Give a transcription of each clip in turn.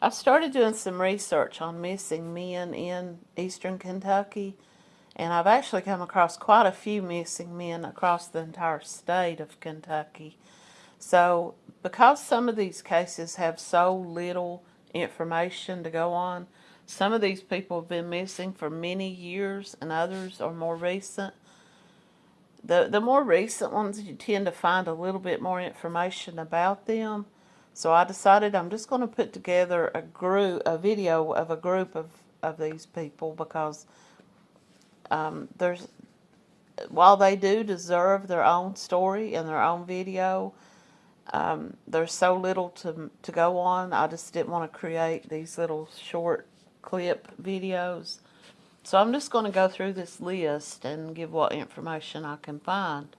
I started doing some research on missing men in eastern Kentucky, and I've actually come across quite a few missing men across the entire state of Kentucky. So, because some of these cases have so little information to go on, some of these people have been missing for many years and others are more recent. The, the more recent ones, you tend to find a little bit more information about them. So I decided I'm just going to put together a group, a video of a group of, of these people because um, there's, while they do deserve their own story and their own video, um, there's so little to, to go on. I just didn't want to create these little short clip videos. So I'm just going to go through this list and give what information I can find.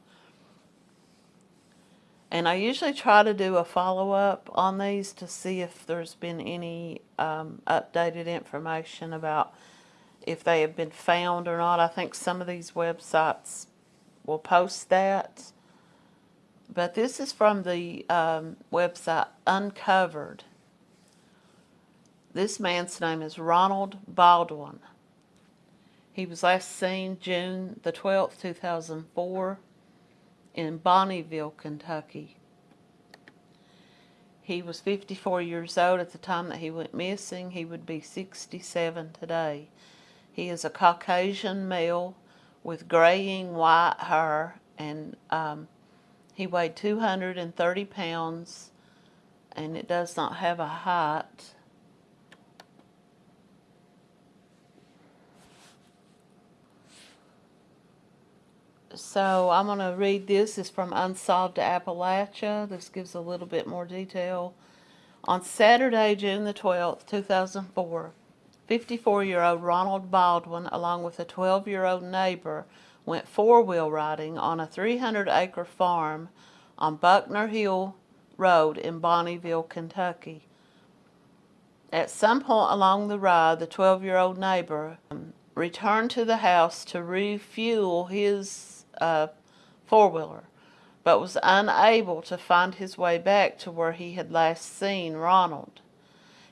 And I usually try to do a follow-up on these to see if there's been any um, updated information about if they have been found or not. I think some of these websites will post that. But this is from the um, website Uncovered. This man's name is Ronald Baldwin. He was last seen June the 12th, 2004 in Bonnieville, Kentucky. He was 54 years old at the time that he went missing. He would be 67 today. He is a Caucasian male with graying white hair and um, he weighed 230 pounds and it does not have a height. So I'm going to read this. It's from Unsolved Appalachia. This gives a little bit more detail. On Saturday, June the 12th, 2004, 54-year-old Ronald Baldwin, along with a 12-year-old neighbor, went four-wheel riding on a 300-acre farm on Buckner Hill Road in Bonnieville, Kentucky. At some point along the ride, the 12-year-old neighbor returned to the house to refuel his a four-wheeler, but was unable to find his way back to where he had last seen Ronald.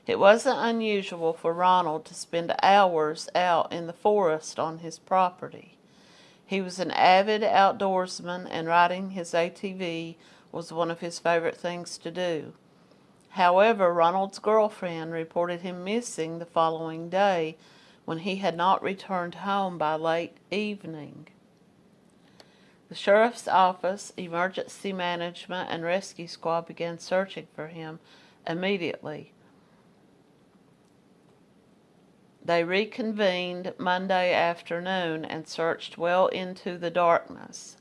It wasn't unusual for Ronald to spend hours out in the forest on his property. He was an avid outdoorsman and riding his ATV was one of his favorite things to do. However, Ronald's girlfriend reported him missing the following day when he had not returned home by late evening. The sheriff's office, emergency management, and rescue squad began searching for him immediately. They reconvened Monday afternoon and searched well into the darkness.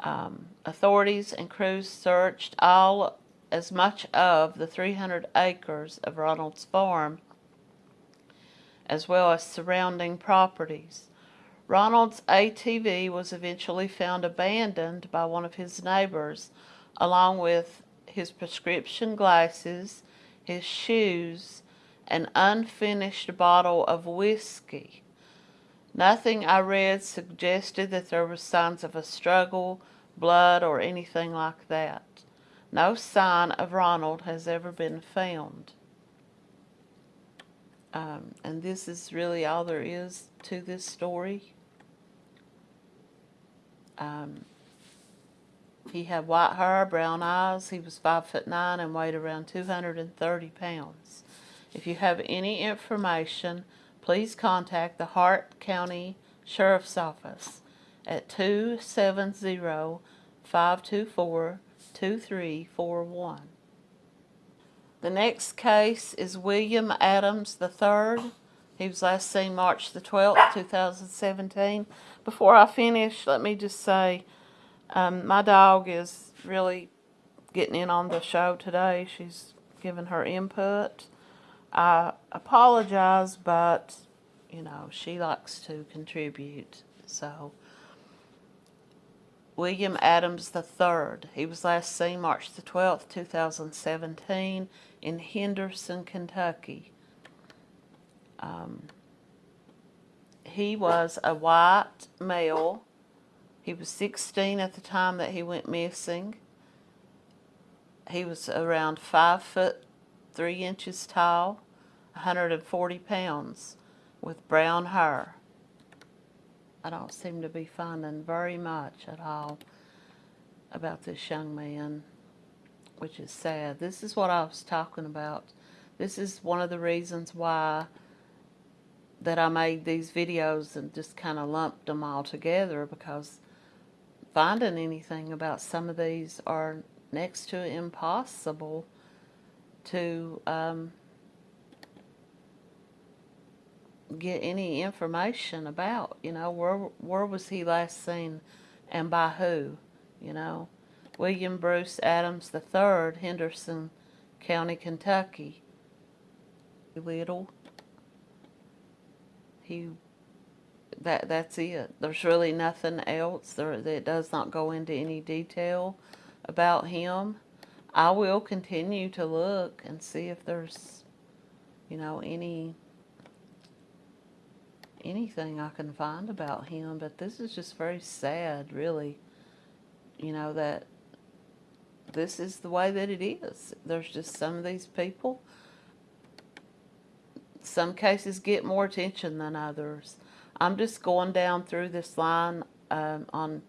Um, authorities and crews searched all as much of the 300 acres of Ronald's farm as well as surrounding properties. Ronald's ATV was eventually found abandoned by one of his neighbors, along with his prescription glasses, his shoes, an unfinished bottle of whiskey. Nothing I read suggested that there were signs of a struggle, blood, or anything like that. No sign of Ronald has ever been found. Um, and this is really all there is to this story. Um, he had white hair, brown eyes. He was five foot nine and weighed around 230 pounds. If you have any information, please contact the Hart County Sheriff's Office at 270-524-2341. The next case is William Adams III. He was last seen March the 12th, 2017. Before I finish, let me just say um, my dog is really getting in on the show today. She's giving her input. I apologize, but, you know, she likes to contribute. So, William Adams III. He was last seen March the 12th, 2017 in Henderson, Kentucky. Um, he was a white male. He was 16 at the time that he went missing. He was around five foot three inches tall, 140 pounds, with brown hair. I don't seem to be finding very much at all about this young man, which is sad. This is what I was talking about. This is one of the reasons why that I made these videos and just kind of lumped them all together because finding anything about some of these are next to impossible to um, get any information about. You know, where where was he last seen, and by who? You know, William Bruce Adams III, Henderson County, Kentucky. Little. He. That that's it. There's really nothing else. There it does not go into any detail about him. I will continue to look and see if there's, you know, any anything I can find about him, but this is just very sad, really. You know, that this is the way that it is. There's just some of these people, some cases get more attention than others. I'm just going down through this line um, on,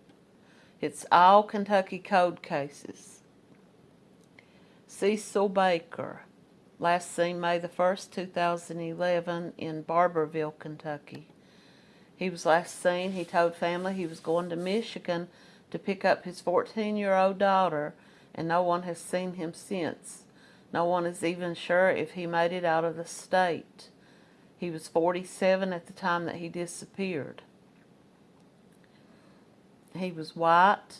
it's all Kentucky Code cases. Cecil Baker, last seen May the 1st, 2011 in Barbourville, Kentucky. He was last seen, he told family he was going to Michigan to pick up his 14-year-old daughter, and no one has seen him since. No one is even sure if he made it out of the state. He was 47 at the time that he disappeared. He was white,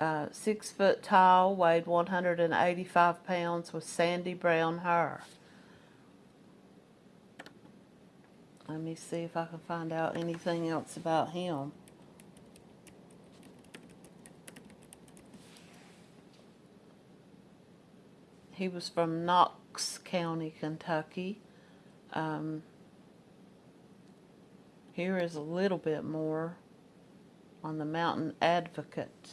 uh, six foot tall, weighed 185 pounds, with sandy brown hair. Let me see if I can find out anything else about him. He was from Knox County, Kentucky. Um, here is a little bit more on the Mountain Advocate.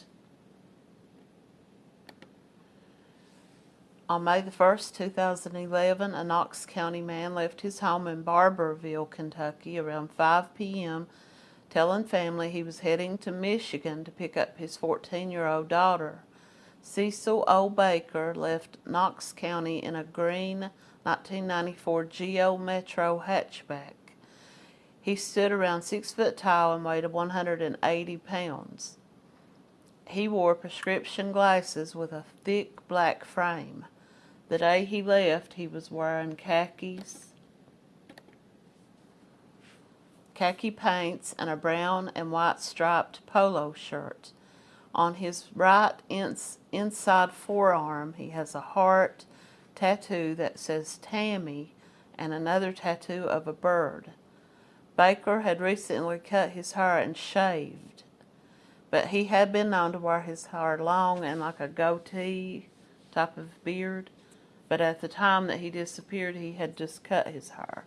On May the 1st, 2011, a Knox County man left his home in Barbourville, Kentucky around 5 p.m., telling family he was heading to Michigan to pick up his 14-year-old daughter. Cecil O. Baker left Knox County in a green 1994 Geo Metro hatchback. He stood around 6 foot tall and weighed 180 pounds. He wore prescription glasses with a thick black frame. The day he left, he was wearing khakis, khaki pants, and a brown and white striped polo shirt. On his right ins inside forearm, he has a heart tattoo that says Tammy and another tattoo of a bird. Baker had recently cut his hair and shaved, but he had been known to wear his hair long and like a goatee type of beard but at the time that he disappeared, he had just cut his hair.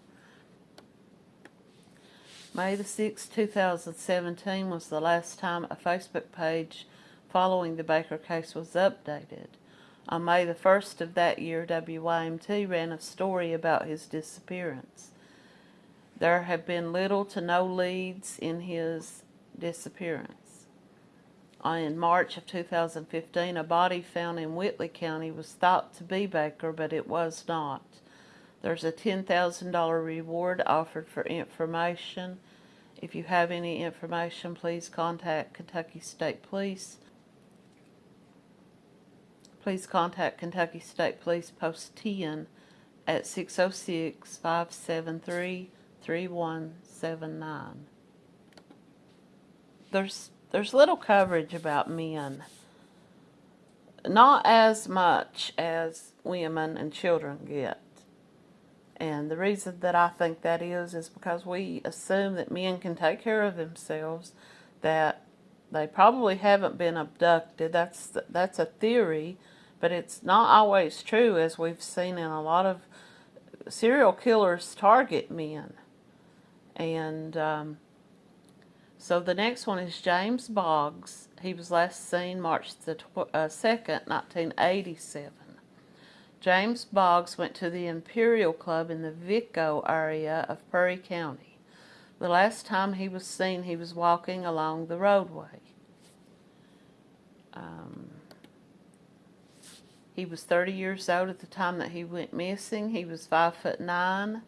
May the 6th, 2017 was the last time a Facebook page following the Baker case was updated. On May the 1st of that year, WYMT ran a story about his disappearance. There have been little to no leads in his disappearance uh, in March of 2015, a body found in Whitley County was thought to be Baker, but it was not. There's a $10,000 reward offered for information. If you have any information, please contact Kentucky State Police. Please contact Kentucky State Police Post 10 at 606-573-3179. There's there's little coverage about men. Not as much as women and children get. And the reason that I think that is, is because we assume that men can take care of themselves, that they probably haven't been abducted. That's, that's a theory, but it's not always true, as we've seen in a lot of serial killers target men. And um, so the next one is James Boggs. He was last seen March the uh, 2nd, 1987. James Boggs went to the Imperial Club in the Vicco area of Perry County. The last time he was seen, he was walking along the roadway. Um, he was 30 years old at the time that he went missing. He was 5 foot 9,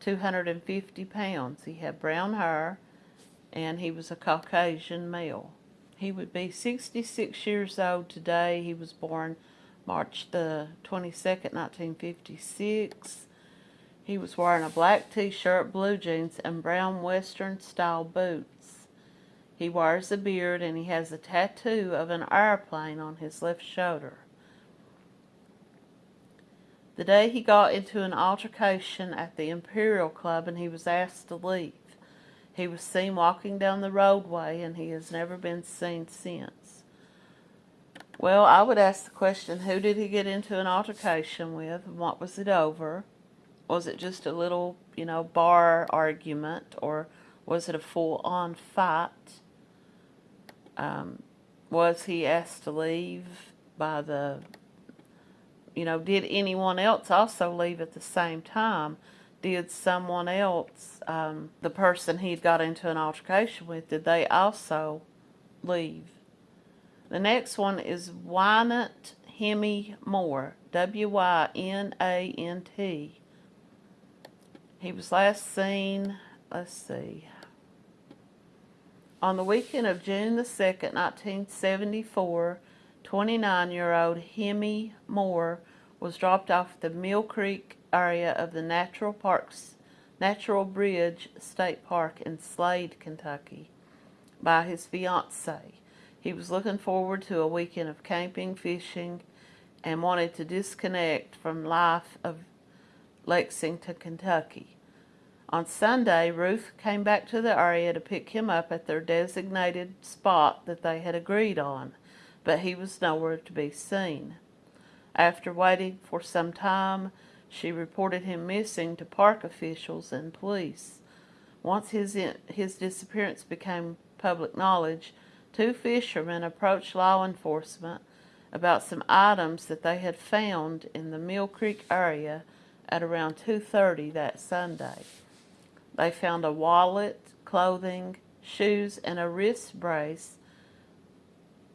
250 pounds. He had brown hair, and he was a Caucasian male. He would be 66 years old today. He was born March the 22nd, 1956. He was wearing a black t-shirt, blue jeans, and brown western-style boots. He wears a beard and he has a tattoo of an airplane on his left shoulder. The day he got into an altercation at the Imperial Club and he was asked to leave. He was seen walking down the roadway and he has never been seen since. Well, I would ask the question, who did he get into an altercation with and what was it over? Was it just a little, you know, bar argument or was it a full-on fight? Um, was he asked to leave by the, you know, did anyone else also leave at the same time? did someone else, um, the person he'd got into an altercation with, did they also leave? The next one is Wynant Hemy Moore, W-Y-N-A-N-T. He was last seen, let's see, on the weekend of June the 2nd, 1974, 29-year-old Hemy Moore was dropped off the Mill Creek area of the Natural Parks Natural Bridge State Park in Slade, Kentucky by his fiancee. He was looking forward to a weekend of camping, fishing, and wanted to disconnect from life of Lexington, Kentucky. On Sunday, Ruth came back to the area to pick him up at their designated spot that they had agreed on, but he was nowhere to be seen. After waiting for some time, she reported him missing to park officials and police. Once his, his disappearance became public knowledge, two fishermen approached law enforcement about some items that they had found in the Mill Creek area at around 2.30 that Sunday. They found a wallet, clothing, shoes, and a wrist brace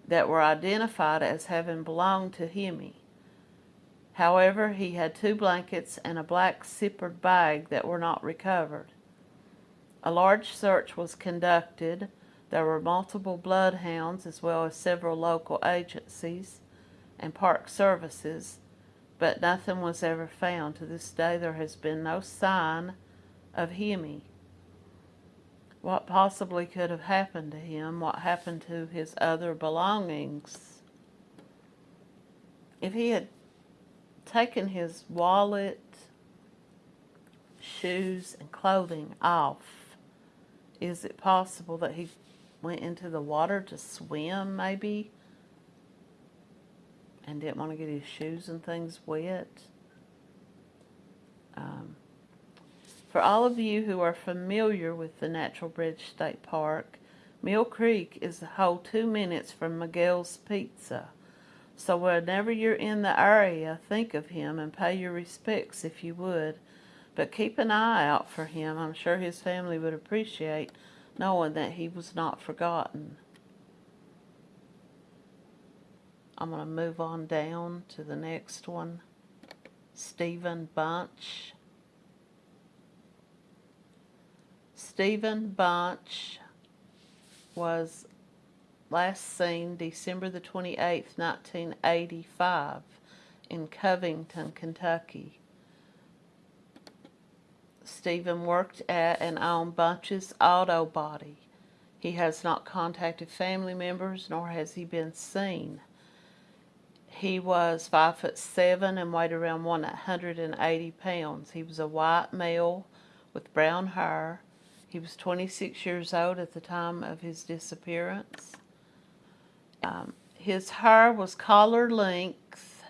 that were identified as having belonged to Hemy. However, he had two blankets and a black zippered bag that were not recovered. A large search was conducted. There were multiple bloodhounds as well as several local agencies and park services, but nothing was ever found. To this day, there has been no sign of Hemy. What possibly could have happened to him? What happened to his other belongings? If he had taken his wallet, shoes, and clothing off, is it possible that he went into the water to swim, maybe? And didn't want to get his shoes and things wet? Um, for all of you who are familiar with the Natural Bridge State Park, Mill Creek is a whole two minutes from Miguel's Pizza. So whenever you're in the area, think of him and pay your respects if you would. But keep an eye out for him. I'm sure his family would appreciate knowing that he was not forgotten. I'm going to move on down to the next one. Stephen Bunch. Stephen Bunch was last seen December the 28th, 1985 in Covington, Kentucky. Stephen worked at and owned Bunch's Auto Body. He has not contacted family members nor has he been seen. He was five foot seven and weighed around 180 pounds. He was a white male with brown hair. He was 26 years old at the time of his disappearance. Um, his hair was collar length,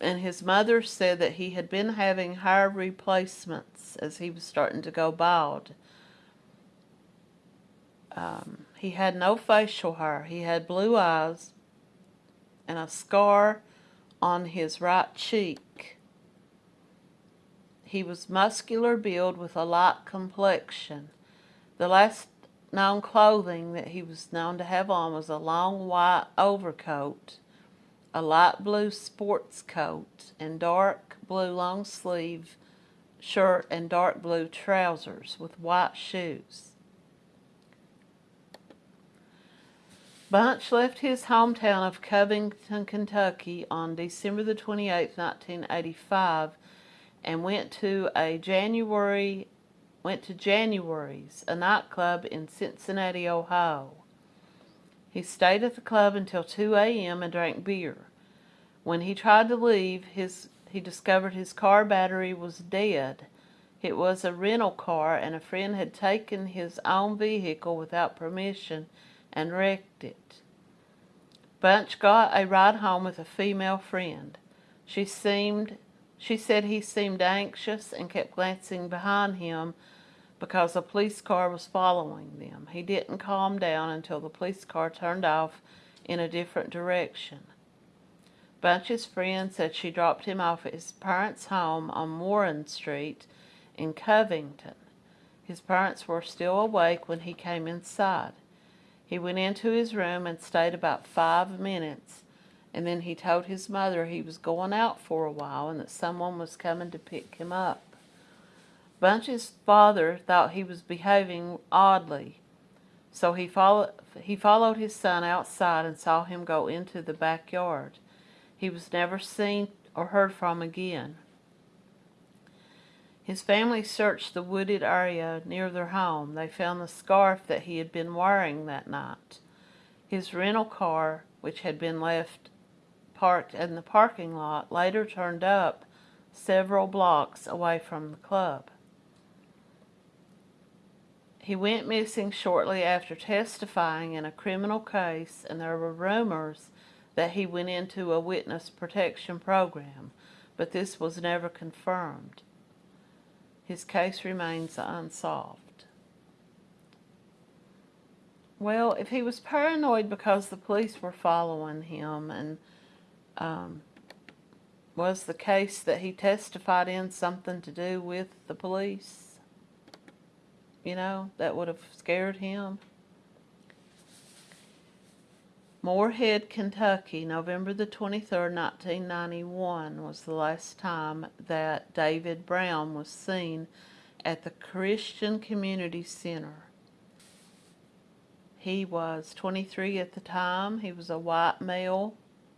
and his mother said that he had been having hair replacements as he was starting to go bald. Um, he had no facial hair. He had blue eyes and a scar on his right cheek. He was muscular build with a light complexion. The last known clothing that he was known to have on was a long white overcoat, a light blue sports coat, and dark blue long sleeve shirt and dark blue trousers with white shoes. Bunch left his hometown of Covington, Kentucky on December the 28th, 1985 and went to a January went to January's, a nightclub in Cincinnati, Ohio. He stayed at the club until 2 a.m. and drank beer. When he tried to leave, his he discovered his car battery was dead. It was a rental car and a friend had taken his own vehicle without permission and wrecked it. Bunch got a ride home with a female friend. She seemed she said he seemed anxious and kept glancing behind him because a police car was following them. He didn't calm down until the police car turned off in a different direction. Bunch's friend said she dropped him off at his parents' home on Warren Street in Covington. His parents were still awake when he came inside. He went into his room and stayed about five minutes, and then he told his mother he was going out for a while and that someone was coming to pick him up. Bunch's father thought he was behaving oddly, so he followed, he followed his son outside and saw him go into the backyard. He was never seen or heard from again. His family searched the wooded area near their home. They found the scarf that he had been wearing that night. His rental car, which had been left parked in the parking lot, later turned up several blocks away from the club. He went missing shortly after testifying in a criminal case, and there were rumors that he went into a witness protection program, but this was never confirmed his case remains unsolved. Well, if he was paranoid because the police were following him and um, was the case that he testified in something to do with the police? You know, that would have scared him. Morehead, Kentucky, November the 23rd, 1991 was the last time that David Brown was seen at the Christian Community Center. He was 23 at the time. He was a white male,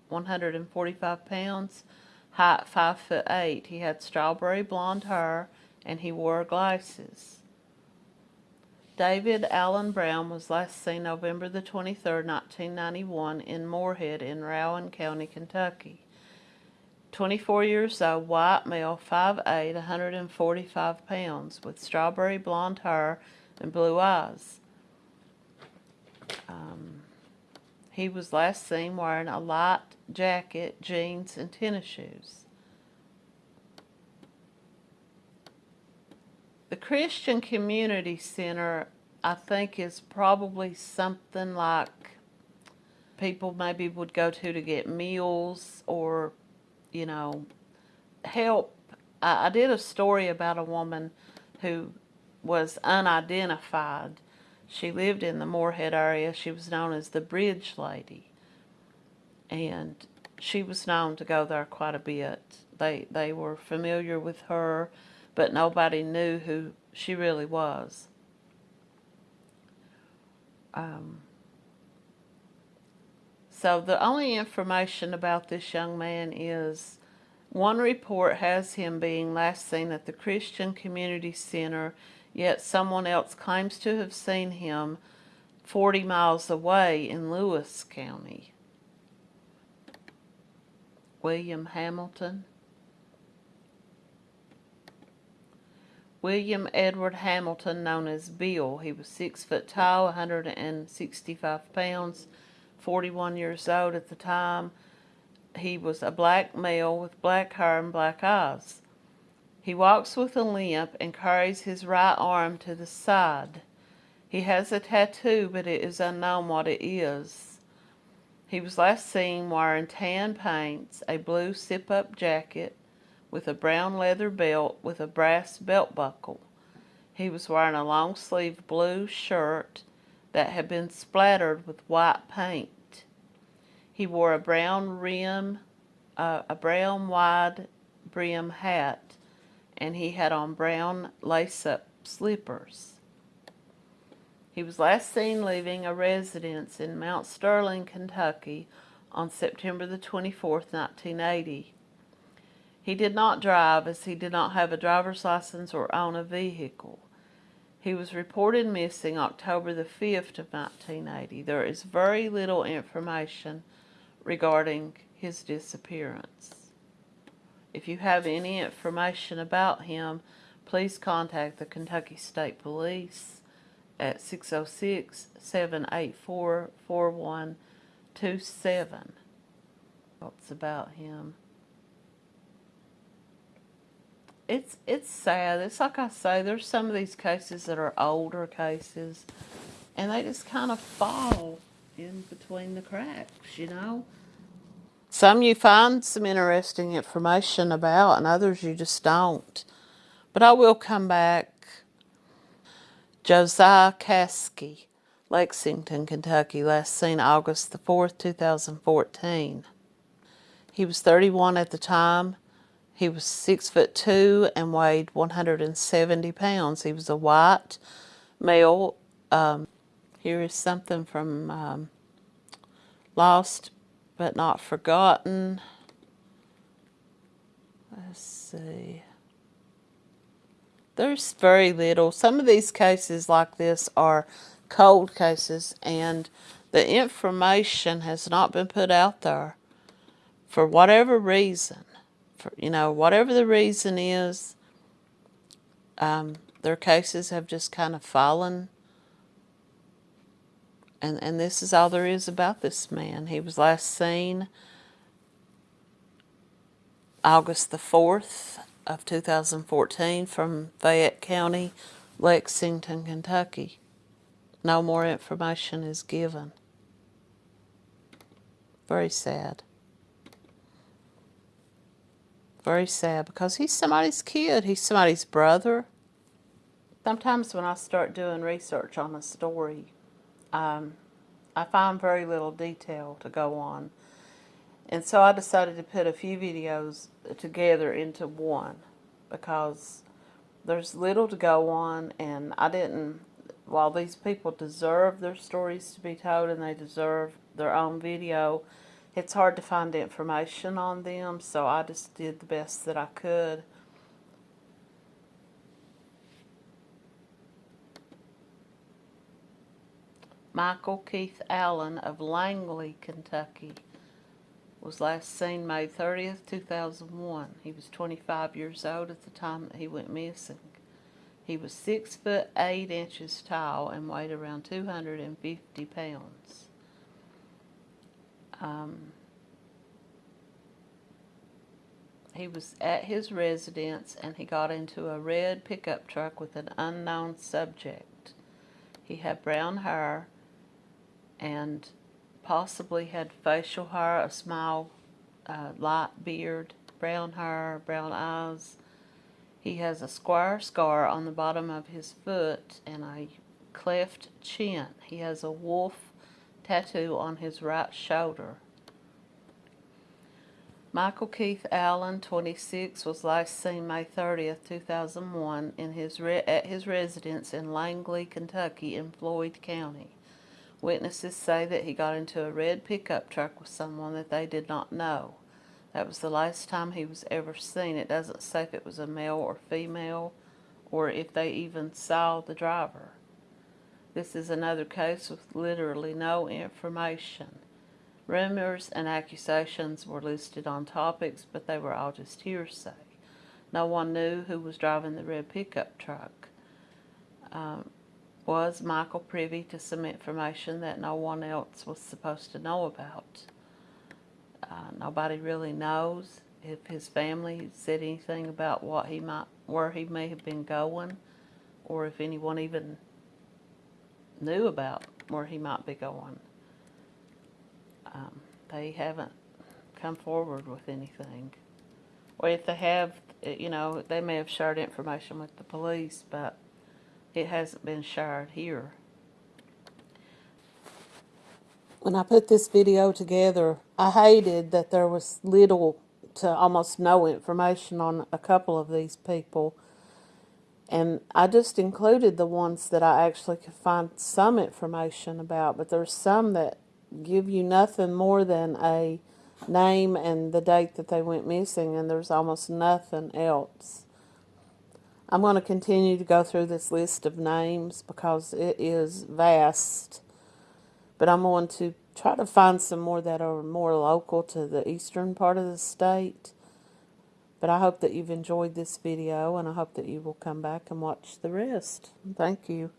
145 pounds, height 5 foot 8. He had strawberry blonde hair and he wore glasses. David Allen Brown was last seen November the 23rd, 1991 in Morehead in Rowan County, Kentucky. 24 years old, white male, 5'8", 145 pounds, with strawberry blonde hair and blue eyes. Um, he was last seen wearing a light jacket, jeans, and tennis shoes. The Christian Community Center, I think, is probably something like people maybe would go to to get meals or, you know, help. I, did a story about a woman who was unidentified. She lived in the Morehead area. She was known as the Bridge Lady. And she was known to go there quite a bit. They, they were familiar with her but nobody knew who she really was. Um, so the only information about this young man is one report has him being last seen at the Christian Community Center, yet someone else claims to have seen him 40 miles away in Lewis County. William Hamilton. William Edward Hamilton, known as Bill. He was six foot tall, 165 pounds, 41 years old at the time. He was a black male with black hair and black eyes. He walks with a limp and carries his right arm to the side. He has a tattoo, but it is unknown what it is. He was last seen wearing tan pants, a blue zip up jacket with a brown leather belt with a brass belt buckle. He was wearing a long sleeved blue shirt that had been splattered with white paint. He wore a brown rim, uh, a brown wide brim hat, and he had on brown lace up slippers. He was last seen leaving a residence in Mount Sterling, Kentucky on September the 24th, 1980. He did not drive as he did not have a driver's license or own a vehicle. He was reported missing October the 5th of 1980. There is very little information regarding his disappearance. If you have any information about him, please contact the Kentucky State Police at 606-784-4127. What's about him? It's it's sad. It's like I say, there's some of these cases that are older cases and they just kind of fall in between the cracks, you know? Some you find some interesting information about and others you just don't. But I will come back Josiah Caskey, Lexington, Kentucky, last seen August the 4th, 2014. He was 31 at the time. He was 6 foot 2 and weighed 170 pounds. He was a white male. Um, here is something from um, Lost but Not Forgotten. Let's see. There's very little. Some of these cases like this are cold cases and the information has not been put out there for whatever reason. For, you know, whatever the reason is, um, their cases have just kind of fallen. And, and this is all there is about this man. He was last seen August the 4th of 2014 from Fayette County, Lexington, Kentucky. No more information is given. Very sad. Very sad because he's somebody's kid. He's somebody's brother. Sometimes when I start doing research on a story, um, I find very little detail to go on. And so I decided to put a few videos together into one because there's little to go on and I didn't, while these people deserve their stories to be told and they deserve their own video, it's hard to find information on them so I just did the best that I could. Michael Keith Allen of Langley, Kentucky was last seen May 30th, 2001. He was 25 years old at the time that he went missing. He was 6 foot 8 inches tall and weighed around 250 pounds. Um, he was at his residence and he got into a red pickup truck with an unknown subject. He had brown hair and possibly had facial hair, a small uh, light beard, brown hair, brown eyes. He has a square scar on the bottom of his foot and a cleft chin. He has a wolf tattoo on his right shoulder. Michael Keith Allen, 26, was last seen May 30th, 2001, in his at his residence in Langley, Kentucky, in Floyd County. Witnesses say that he got into a red pickup truck with someone that they did not know. That was the last time he was ever seen. It doesn't say if it was a male or female or if they even saw the driver. This is another case with literally no information. Rumors and accusations were listed on Topix, but they were all just hearsay. No one knew who was driving the red pickup truck. Um, was Michael privy to some information that no one else was supposed to know about? Uh, nobody really knows if his family said anything about what he might, where he may have been going, or if anyone even knew about where he might be going. um, they haven't come forward with anything. Or if they have, you know, they may have shared information with the police, but it hasn't been shared here. When I put this video together, I hated that there was little to almost no information on a couple of these people. And I just included the ones that I actually could find some information about, but there's some that give you nothing more than a name and the date that they went missing, and there's almost nothing else. I'm going to continue to go through this list of names because it is vast, but I'm going to try to find some more that are more local to the eastern part of the state. But I hope that you've enjoyed this video and I hope that you will come back and watch the rest. Thank you.